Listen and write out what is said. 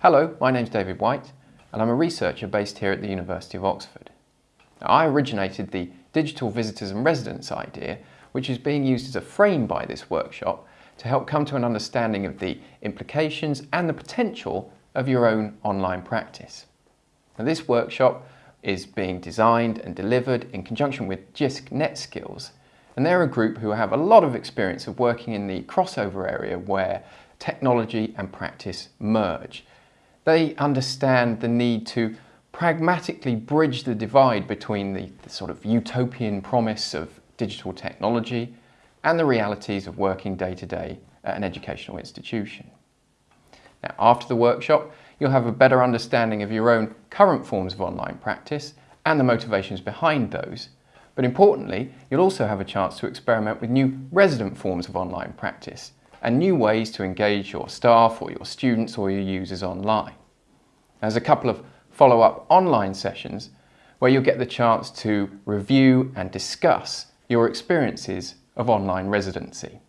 Hello, my name's David White and I'm a researcher based here at the University of Oxford. Now, I originated the digital visitors and residents idea which is being used as a frame by this workshop to help come to an understanding of the implications and the potential of your own online practice. Now, this workshop is being designed and delivered in conjunction with JISC NetSkills and they're a group who have a lot of experience of working in the crossover area where technology and practice merge. They understand the need to pragmatically bridge the divide between the, the, sort of utopian promise of digital technology and the realities of working day to day at an educational institution. Now, after the workshop, you'll have a better understanding of your own current forms of online practice and the motivations behind those. But importantly, you'll also have a chance to experiment with new resident forms of online practice and new ways to engage your staff or your students or your users online. There's a couple of follow-up online sessions where you'll get the chance to review and discuss your experiences of online residency.